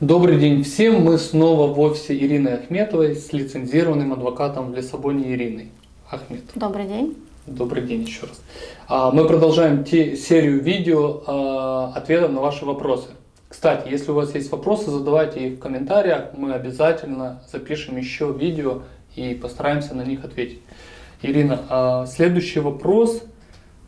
Добрый день всем! Мы снова в офисе Ирины Ахметовой с лицензированным адвокатом в Лиссабоне Ириной Ахмет. Добрый день. Добрый день еще раз. А, мы продолжаем те, серию видео а, ответов на ваши вопросы. Кстати, если у вас есть вопросы, задавайте их в комментариях. Мы обязательно запишем еще видео и постараемся на них ответить. Ирина, а, следующий вопрос,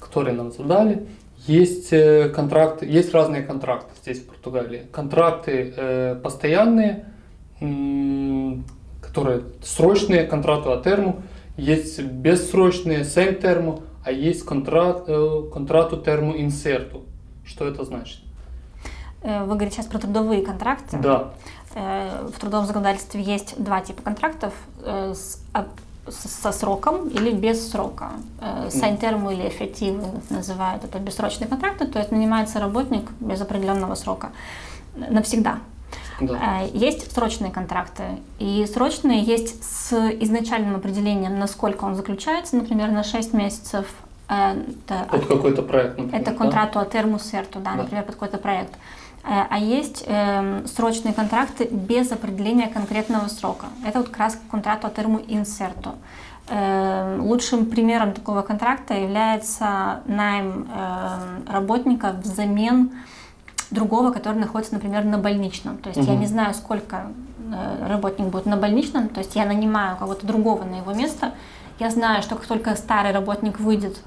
который нам задали. Есть э, контракты, есть разные контракты здесь в Португалии. Контракты э, постоянные, которые срочные, контракту о терму, есть бессрочные, sem терму, а есть контракт, э, контракту терму инсерту. Что это значит? Вы говорите сейчас про трудовые контракты? Да. В трудовом законодательстве есть два типа контрактов с со сроком или без срока. Э, Сайнтерму или эффективы называют это бессрочные контракты, то есть нанимается работник без определенного срока навсегда. Да. Э, есть срочные контракты, и срочные есть с изначальным определением, насколько он заключается, например, на 6 месяцев. Э, это, под какой-то проект, например, Это контракту да? термусерту, да, да, например, под какой-то проект. Э, а есть э, срочные контракты без определения конкретного срока. Это вот как раз контракт от терму инсерту. Э, лучшим примером такого контракта является найм э, работника взамен другого, который находится, например, на больничном. То есть угу. я не знаю, сколько э, работник будет на больничном, то есть я нанимаю кого-то другого на его место. Я знаю, что как только старый работник выйдет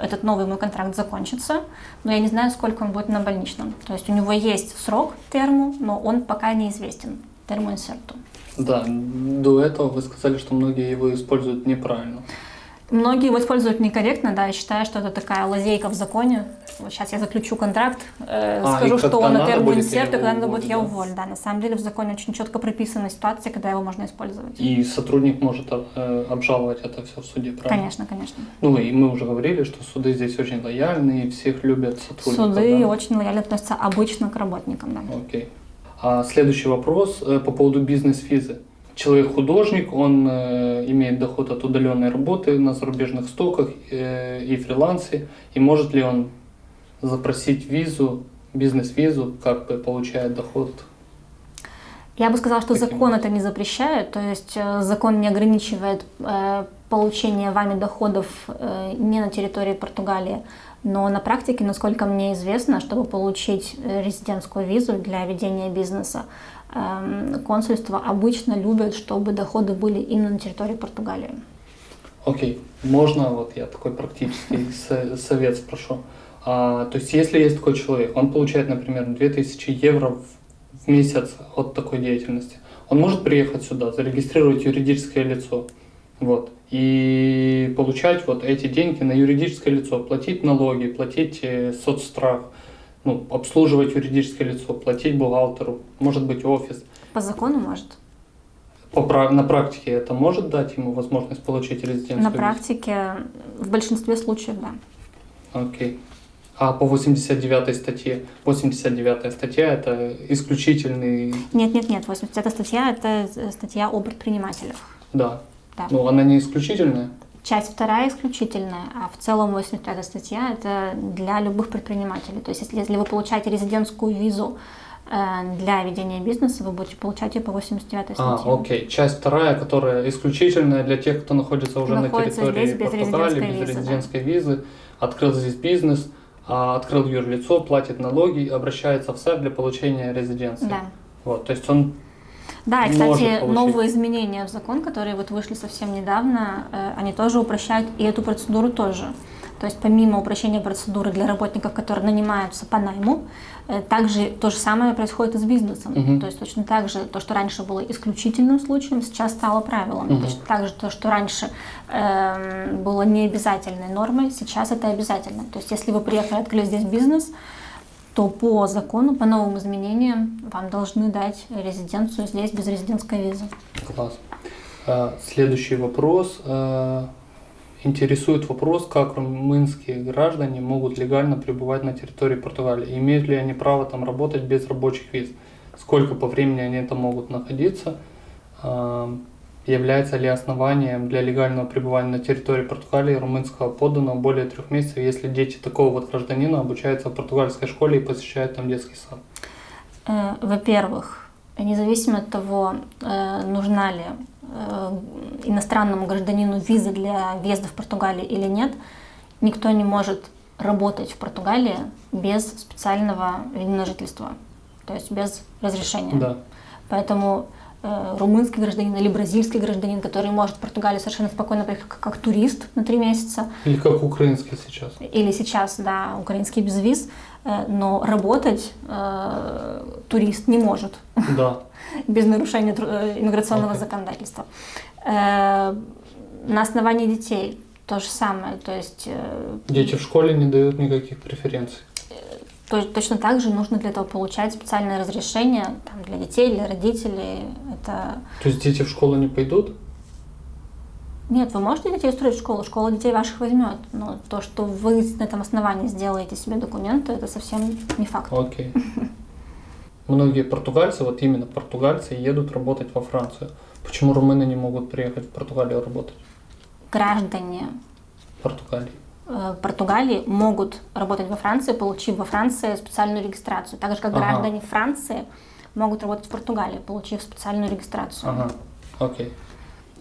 этот новый мой контракт закончится, но я не знаю, сколько он будет на больничном. То есть у него есть срок терму, но он пока неизвестен, термоинсерту. Да, до этого вы сказали, что многие его используют неправильно. Многие его используют некорректно, да, я считаю, что это такая лазейка в законе. Вот сейчас я заключу контракт, э, а, скажу, что он на терму инсерт, и когда надо будет, я уволю. Да, на самом деле в законе очень четко прописана ситуация, когда его можно использовать. И сотрудник может э, обжаловать это все в суде, правильно? Конечно, конечно. Ну и мы уже говорили, что суды здесь очень лояльны, и всех любят сотрудников. Суды да? очень лояльно относятся обычно к работникам, да. Окей. А следующий вопрос э, по поводу бизнес-визы человек-художник, он э, имеет доход от удаленной работы на зарубежных стоках э, и фрилансе, и может ли он запросить визу, бизнес-визу, как бы получает доход? Я бы сказала, что Таким закон это не запрещает, то есть э, закон не ограничивает э, получение вами доходов э, не на территории Португалии, но на практике, насколько мне известно, чтобы получить резидентскую визу для ведения бизнеса, Эм, консульства обычно любят, чтобы доходы были именно на территории Португалии. Окей, okay. можно, вот я такой практический совет спрошу. А, то есть, если есть такой человек, он получает, например, 2000 евро в месяц от такой деятельности, он может приехать сюда, зарегистрировать юридическое лицо, вот, и получать вот эти деньги на юридическое лицо, платить налоги, платить э, соцстрах, ну, обслуживать юридическое лицо, платить бухгалтеру, может быть офис. По закону может? По, на практике это может дать ему возможность получить резиденцию? На практике в большинстве случаев, да. Окей. А по 89 статье? 89 статья это исключительный... Нет, нет, нет. 89 статья это статья о предпринимателях. Да. да. Ну, она не исключительная? Часть вторая исключительная, а в целом 85 статья это для любых предпринимателей. То есть если, если вы получаете резидентскую визу э, для ведения бизнеса, вы будете получать ее по 89 статье. А, окей. Часть вторая, которая исключительная для тех, кто находится уже находится на территории здесь без Португалии, без визы, резидентской да. визы, открыл здесь бизнес, а, открыл юрлицо, платит налоги, обращается в СЭП для получения резиденции. Да. Вот, то есть он да, и, кстати, новые изменения в закон, которые вот вышли совсем недавно, э, они тоже упрощают и эту процедуру тоже. То есть помимо упрощения процедуры для работников, которые нанимаются по найму, э, также то же самое происходит и с бизнесом. Угу. То есть точно так же то, что раньше было исключительным случаем, сейчас стало правилом. Угу. Точно так же то, что раньше э, было необязательной нормой, сейчас это обязательно. То есть если вы приехали, открыли здесь бизнес, то по закону, по новым изменениям вам должны дать резиденцию здесь без резидентской визы. Класс. А, следующий вопрос. А, интересует вопрос, как румынские граждане могут легально пребывать на территории Португалии. Имеют ли они право там работать без рабочих виз? Сколько по времени они там могут находиться? Является ли основанием для легального пребывания на территории Португалии румынского подданного более трех месяцев, если дети такого вот гражданина обучаются в португальской школе и посещают там детский сад? Э, во-первых, независимо от того, э, нужна ли э, иностранному гражданину виза для въезда в Португалию или нет, никто не может работать в Португалии без специального вида на жительство, то есть без разрешения. Да. Поэтому румынский гражданин или бразильский гражданин, который может в Португалию совершенно спокойно приехать как, как турист на три месяца. Или как украинский сейчас. Или сейчас, да, украинский без виз, э, но работать э, турист не может. Да. Без нарушения э, иммиграционного okay. законодательства. Э, на основании детей то же самое. То есть, э, Дети в школе не дают никаких преференций. То, точно так же нужно для этого получать специальное разрешение там, для детей, для родителей. Это... То есть дети в школу не пойдут? Нет, вы можете детей устроить в школу, школа детей ваших возьмет. Но то, что вы на этом основании сделаете себе документы, это совсем не факт. Окей. Многие португальцы, вот именно португальцы, едут работать во Францию. Почему румыны не могут приехать в Португалию работать? Граждане Португалии. Э, Португалии могут работать во Франции, получив во Франции специальную регистрацию. Так же, как ага. граждане Франции могут работать в Португалии, получив специальную регистрацию. Ага, окей.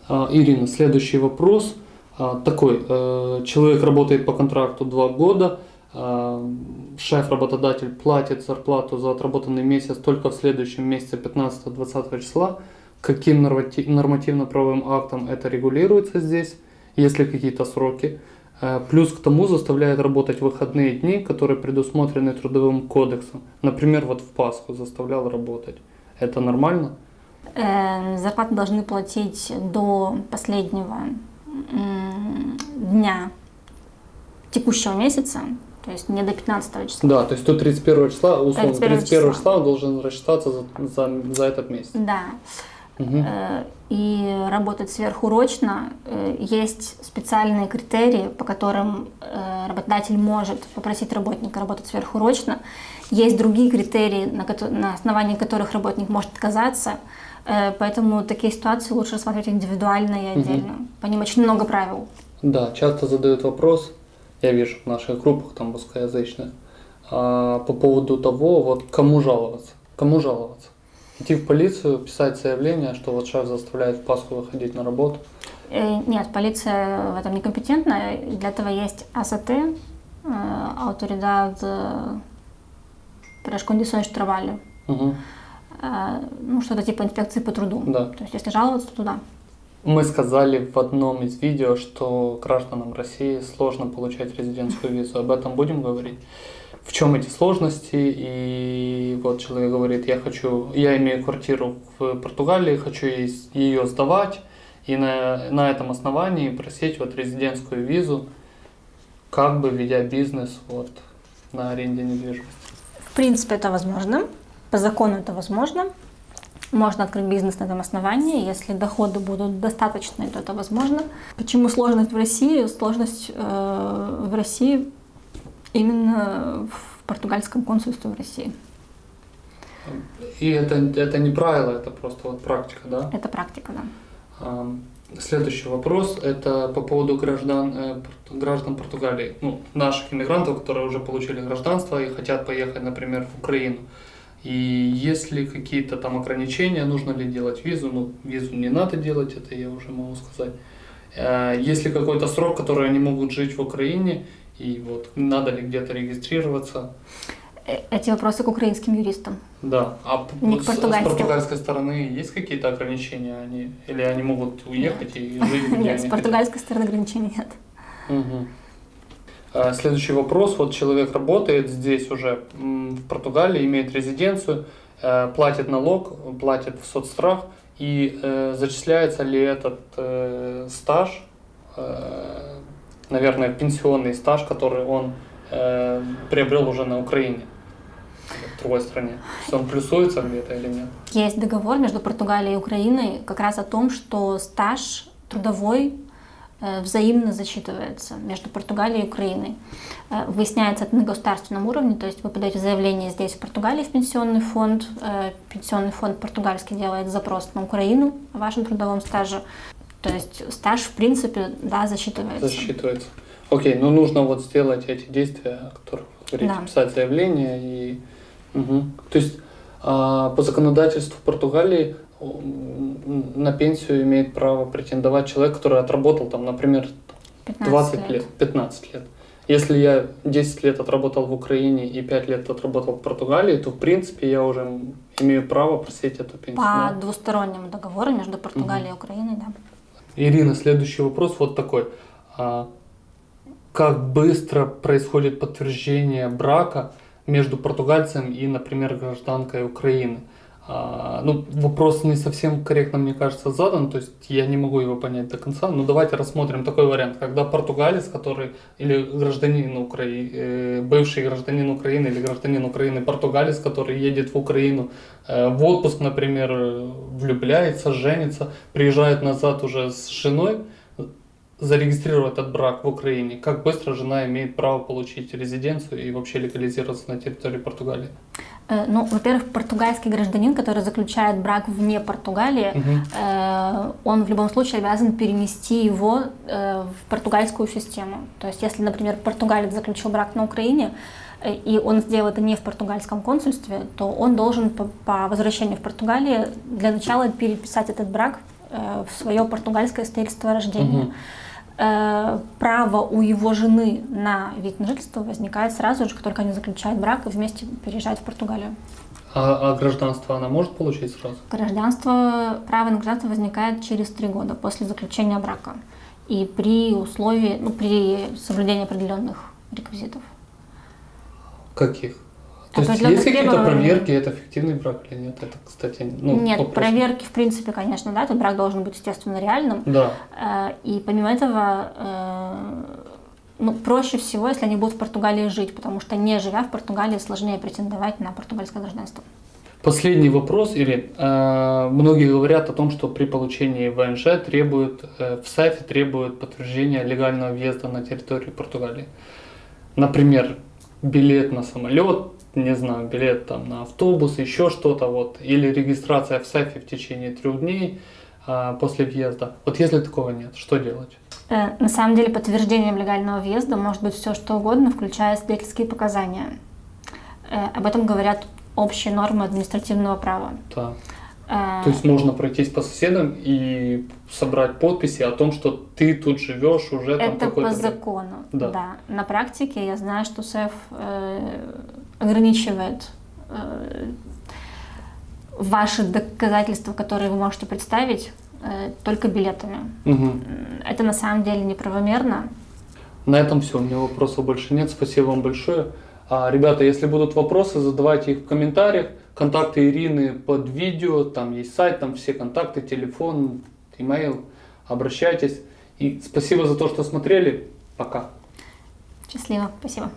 А, Ирина, следующий вопрос. А, такой, э, человек работает по контракту два года, а, шеф-работодатель платит зарплату за отработанный месяц только в следующем месяце 15-20 числа. Каким нормативно-правовым актом это регулируется здесь? Есть ли какие-то сроки? Э, плюс к тому заставляет работать выходные дни, которые предусмотрены трудовым кодексом. Например, вот в Пасху заставлял работать. Это нормально? Э, зарплату должны платить до последнего дня текущего месяца, то есть не до 15 числа. Да, то есть до 31 числа, условно, 31, 31 числа он должен рассчитаться за, за, за этот месяц. Да. Угу. И работать сверхурочно. Э, есть специальные критерии, по которым э, работодатель может попросить работника работать сверхурочно. Есть другие критерии, на, на основании которых работник может отказаться. Поэтому такие ситуации лучше рассматривать индивидуально и отдельно. Угу. По ним очень много правил. Да, часто задают вопрос, я вижу в наших группах, там русскоязычных, по поводу того, вот кому жаловаться. Кому жаловаться? Идти в полицию, писать заявление, что вот шеф заставляет в Пасху выходить на работу? Э, нет, полиция в этом некомпетентна. Для этого есть АСТ, Autoridade para Condições de Trabalho. Угу. Ну, что-то типа инспекции по труду. Да. То есть, если жаловаться, то туда. Мы сказали в одном из видео, что гражданам России сложно получать резидентскую визу. Об этом будем говорить? В чем эти сложности, и вот человек говорит, я хочу, я имею квартиру в Португалии, хочу ее сдавать, и на, на этом основании просить вот резидентскую визу, как бы ведя бизнес вот на аренде недвижимости. В принципе, это возможно, по закону это возможно. Можно открыть бизнес на этом основании, если доходы будут достаточные, то это возможно. Почему сложность в России? Сложность э, в России Именно в португальском консульстве в России. И это, это не правило, это просто вот практика, да? Это практика, да. Следующий вопрос – это по поводу граждан, э, граждан Португалии, ну, наших иммигрантов, которые уже получили гражданство и хотят поехать, например, в Украину. И есть ли какие-то там ограничения, нужно ли делать визу? Ну, визу не надо делать, это я уже могу сказать. Э, есть ли какой-то срок, который они могут жить в Украине, и вот надо ли где-то регистрироваться? Э, эти вопросы к украинским юристам. Да. А Не с, с португальской стороны есть какие-то ограничения? Они, или они могут уехать нет. и жить Нет, с португальской стороны ограничений нет. Угу. Следующий вопрос. Вот человек работает здесь уже, в Португалии, имеет резиденцию, э, платит налог, платит в соцстрах, и э, зачисляется ли этот э, стаж э, наверное, пенсионный стаж, который он э, приобрел уже на Украине, в другой стране. Он плюсуется где-то или нет? Есть договор между Португалией и Украиной как раз о том, что стаж трудовой э, взаимно засчитывается между Португалией и Украиной. Э, выясняется это на государственном уровне, то есть вы подаете заявление здесь, в Португалии, в пенсионный фонд. Э, пенсионный фонд португальский делает запрос на Украину о вашем трудовом стаже. То есть стаж, в принципе, да, засчитывается. Засчитывается. Окей, ну нужно вот сделать эти действия, о которых вы говорите, да. писать заявление и... Угу. То есть А по законодательству Португалии на пенсию имеет право претендовать человек, который отработал там, например, 20 лет. лет, 15 лет. Если я 10 лет отработал в Украине и 5 лет отработал в Португалии, то в принципе я уже имею право просить эту пенсию. По да? двустороннему договору между Португалией угу. и Украиной, да. Ирина, следующий вопрос вот такой. А, как быстро происходит подтверждение брака между португальцем и, например, гражданкой Украины? А, ну, вопрос не совсем корректно, мне кажется, задан, то есть я не могу его понять до конца, но давайте рассмотрим такой вариант, когда португалец, который, или гражданин Украины, э, бывший гражданин Украины или гражданин Украины, португалец, который едет в Украину э, в отпуск, например, влюбляется, женится, приезжает назад уже с женой, зарегистрировать этот брак в Украине, как быстро жена имеет право получить резиденцию и вообще легализироваться на территории Португалии? Э, ну, во-первых, португальский гражданин, который заключает брак вне Португалии, угу. он в любом случае обязан перенести его э, в португальскую систему. То есть, если, например, португалец заключил брак на Украине, и он сделал это не в португальском консульстве, то он должен по, по возвращению в Португалию для начала переписать этот брак в свое португальское свидетельство о рождении. Угу. Э, право у его жены на вид на жительство возникает сразу же, как только они заключают брак и вместе переезжают в Португалию. А, а гражданство она может получить сразу? Гражданство, право на гражданство возникает через три года после заключения брака и при условии, ну, при соблюдении определенных реквизитов. Каких? То есть есть какие-то проверки, это фиктивный брак или нет? Это, кстати, ну, Нет, вопрос. проверки, в принципе, конечно, да, этот брак должен быть, естественно, реальным. Да. Э, и помимо этого, э, ну, проще всего, если они будут в Португалии жить, потому что не живя в Португалии, сложнее претендовать на португальское гражданство. Последний вопрос, или э, многие говорят о том, что при получении ВНЖ требуют, в САФе требуют подтверждения легального въезда на территорию Португалии. Например, билет на самолет, не знаю, билет там на автобус, еще что-то, вот, или регистрация в САФе в течение трех дней а, после въезда. Вот если такого нет, что делать? Э, на самом деле подтверждением легального въезда может быть все что угодно, включая свидетельские показания. Э, об этом говорят общие нормы административного права. Да. А... То есть можно пройтись по соседам и собрать подписи о том, что ты тут живешь уже там Это по закону, да. да. На практике я знаю, что СЭФ э, ограничивает э, ваши доказательства, которые вы можете представить, э, только билетами. Угу. Это на самом деле неправомерно. На этом все. У меня вопросов больше нет. Спасибо вам большое. А, ребята, если будут вопросы, задавайте их в комментариях. Контакты Ирины под видео, там есть сайт, там все контакты, телефон, имейл. Обращайтесь. И спасибо за то, что смотрели. Пока. Счастливо. Спасибо.